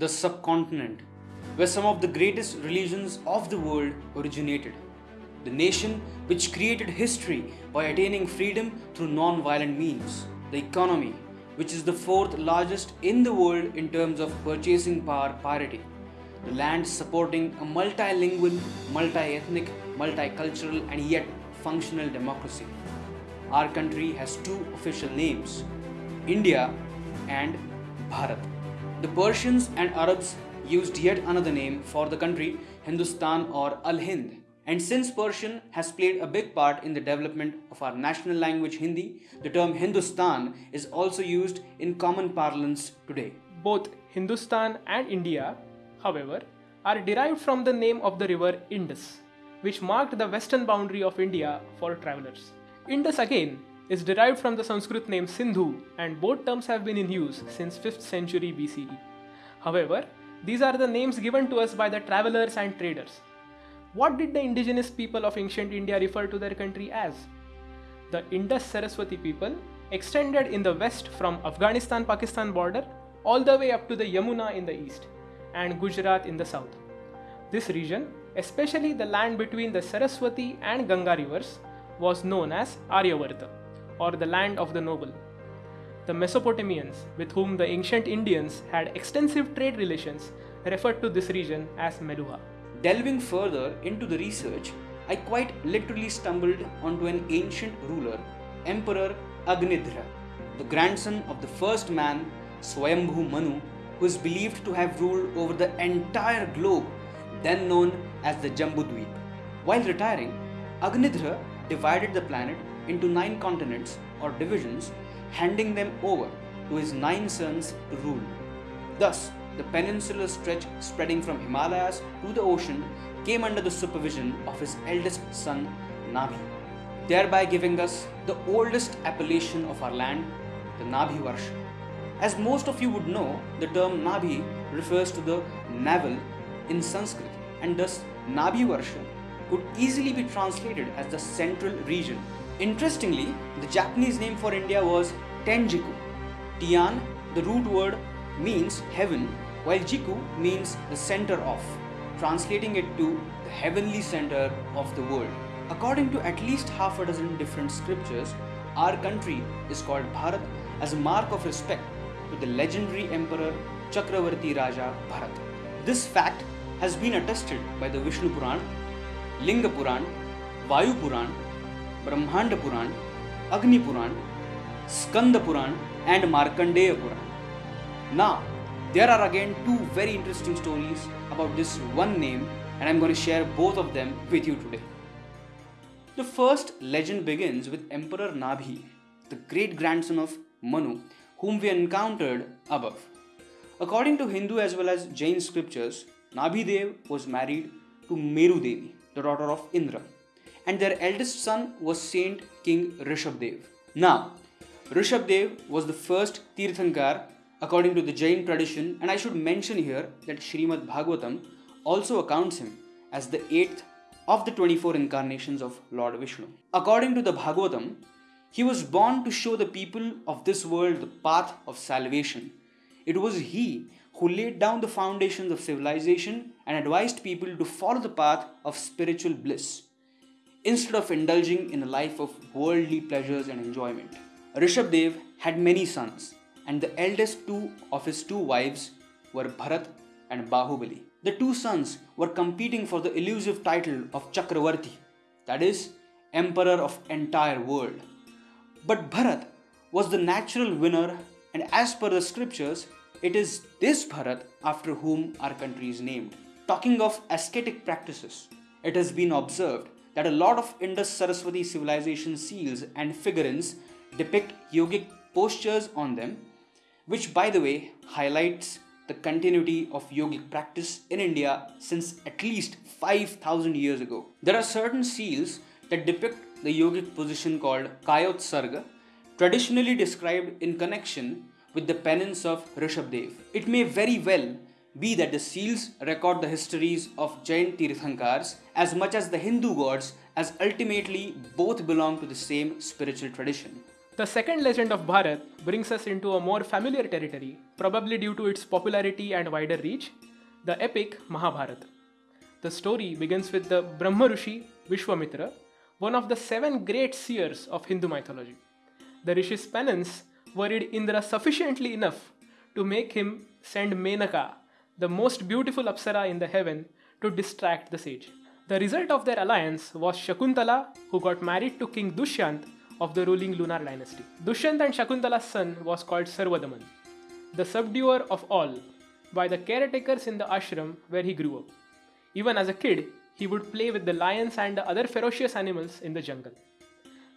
the subcontinent, where some of the greatest religions of the world originated. The nation which created history by attaining freedom through non violent means. The economy, which is the fourth largest in the world in terms of purchasing power parity. The land supporting a multilingual, multi ethnic, multicultural, and yet functional democracy. Our country has two official names India and Bharat. The Persians and Arabs used yet another name for the country, Hindustan or Al Hind. And since Persian has played a big part in the development of our national language Hindi, the term Hindustan is also used in common parlance today. Both Hindustan and India, however, are derived from the name of the river Indus, which marked the western boundary of India for travelers. Indus again is derived from the Sanskrit name Sindhu, and both terms have been in use since 5th century BCE. However, these are the names given to us by the travelers and traders. What did the indigenous people of ancient India refer to their country as? The Indus Saraswati people extended in the west from Afghanistan Pakistan border all the way up to the Yamuna in the east and Gujarat in the south. This region, especially the land between the Saraswati and Ganga rivers, was known as Aryavarta or the land of the noble. The Mesopotamians, with whom the ancient Indians had extensive trade relations, referred to this region as Meluha. Delving further into the research, I quite literally stumbled onto an ancient ruler, Emperor Agnidhra, the grandson of the first man, Swayambhu Manu, who is believed to have ruled over the entire globe, then known as the Jambudweep. While retiring, Agnidhra divided the planet into nine continents or divisions, handing them over to his nine sons to rule. Thus, the peninsular stretch spreading from Himalayas to the ocean came under the supervision of his eldest son Nabhi, thereby giving us the oldest appellation of our land, the Nabhi Varsha. As most of you would know, the term Nabhi refers to the navel in Sanskrit, and thus Nabhi Varsha could easily be translated as the central region. Interestingly, the Japanese name for India was Tenjiku. Tian, the root word, means heaven, while Jiku means the center of, translating it to the heavenly center of the world. According to at least half a dozen different scriptures, our country is called Bharat as a mark of respect to the legendary emperor Chakravarti Raja Bharat. This fact has been attested by the Vishnu Puran, Linga Puran, Vayu Puran, Brahmanda Puran, Agni Puran, Skanda Puran, and Markandeya Puran. Now, there are again two very interesting stories about this one name, and I'm going to share both of them with you today. The first legend begins with Emperor Nabhi, the great grandson of Manu, whom we encountered above. According to Hindu as well as Jain scriptures, Nabhi Dev was married to Meru Devi, the daughter of Indra, and their eldest son was Saint King Rishabdev. Now, Rishabdev was the first Tirthankar according to the Jain tradition, and I should mention here that Srimad Bhagavatam also accounts him as the eighth of the 24 incarnations of Lord Vishnu. According to the Bhagavatam, he was born to show the people of this world the path of salvation. It was he who laid down the foundations of civilization and advised people to follow the path of spiritual bliss instead of indulging in a life of worldly pleasures and enjoyment. Rishabdev had many sons, and the eldest two of his two wives were Bharat and Bahubali. The two sons were competing for the elusive title of Chakravarti, that is, Emperor of entire world. But Bharat was the natural winner, and as per the scriptures, it is this Bharat after whom our country is named. Talking of ascetic practices, it has been observed that a lot of Indus Saraswati civilization seals and figurines depict yogic postures on them, which, by the way, highlights the continuity of yogic practice in India since at least 5000 years ago. There are certain seals that depict the yogic position called Kayotsarga, traditionally described in connection with the penance of Rishabdev. It may very well be that the seals record the histories of Jain Tirthankars as much as the Hindu gods, as ultimately both belong to the same spiritual tradition. The second legend of Bharat brings us into a more familiar territory, probably due to its popularity and wider reach, the epic Mahabharata. The story begins with the Brahma Rishi Vishwamitra, one of the seven great seers of Hindu mythology. The Rishi's penance worried Indra sufficiently enough to make him send Menaka, the most beautiful Apsara in the heaven, to distract the sage. The result of their alliance was Shakuntala, who got married to King Dushyant of the ruling Lunar dynasty. Dushyant and Shakuntala's son was called Sarvadaman, the subduer of all, by the caretakers in the ashram where he grew up. Even as a kid, he would play with the lions and the other ferocious animals in the jungle.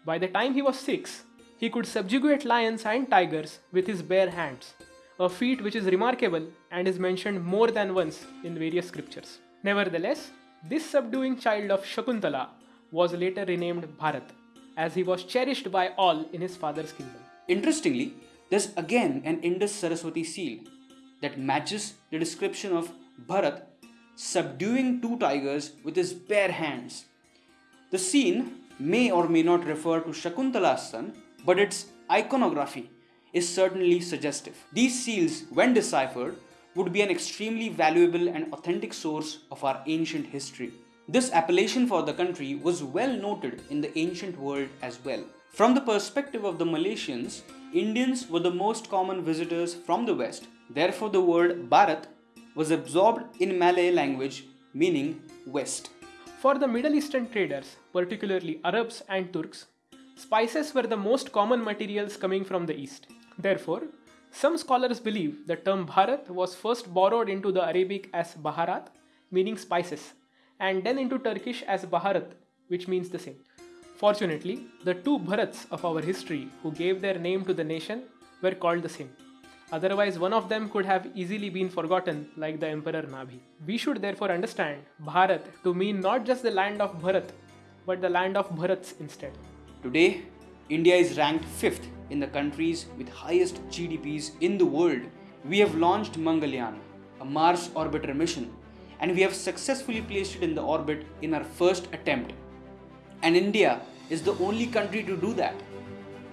By the time he was six, he could subjugate lions and tigers with his bare hands, a feat which is remarkable and is mentioned more than once in various scriptures. Nevertheless, this subduing child of Shakuntala was later renamed Bharat, as he was cherished by all in his father's kingdom. Interestingly, there's again an Indus Saraswati seal that matches the description of Bharat subduing two tigers with his bare hands. The scene may or may not refer to Shakuntala's son, but its iconography is certainly suggestive. These seals, when deciphered, would be an extremely valuable and authentic source of our ancient history. This appellation for the country was well noted in the ancient world as well. From the perspective of the Malaysians, Indians were the most common visitors from the west. Therefore, the word Bharat was absorbed in Malay language meaning west. For the Middle Eastern traders, particularly Arabs and Turks, spices were the most common materials coming from the east. Therefore, some scholars believe the term Bharat was first borrowed into the Arabic as Baharat, meaning spices, and then into Turkish as Baharat, which means the same. Fortunately, the two Bharats of our history who gave their name to the nation were called the same. Otherwise, one of them could have easily been forgotten, like the Emperor Nabhi. We should therefore understand Bharat to mean not just the land of Bharat, but the land of Bharats instead. Today, India is ranked 5th in the countries with highest GDPs in the world. We have launched Mangalyaan, a Mars orbiter mission, and we have successfully placed it in the orbit in our first attempt. And India is the only country to do that.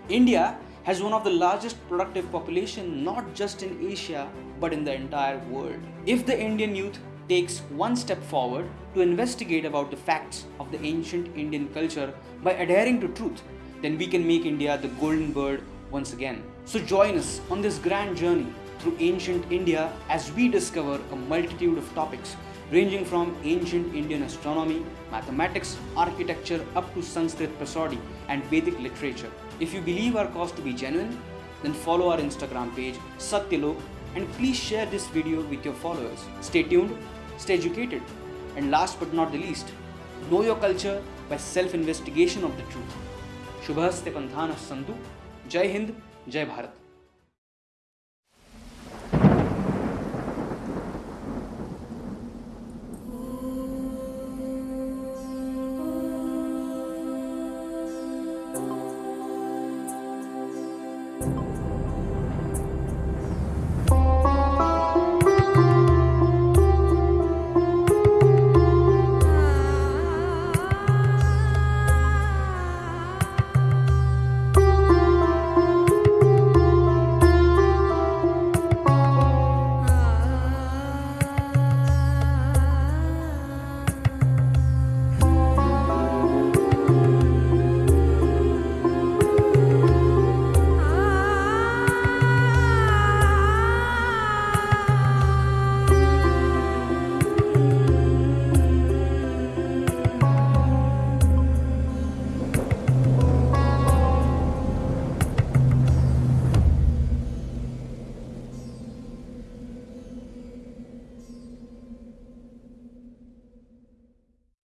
India has one of the largest productive population not just in Asia but in the entire world. If the Indian youth takes one step forward to investigate about the facts of the ancient Indian culture by adhering to truth, then we can make India the golden bird once again. So join us on this grand journey through ancient India as we discover a multitude of topics ranging from ancient Indian astronomy, mathematics, architecture up to Sanskrit prosody and Vedic literature. If you believe our cause to be genuine, then follow our Instagram page Satyalok and please share this video with your followers. Stay tuned, stay educated, and last but not the least, know your culture by self investigation of the truth. शुभहस्ते पंथान Santu Jai Hind Jai Bharat.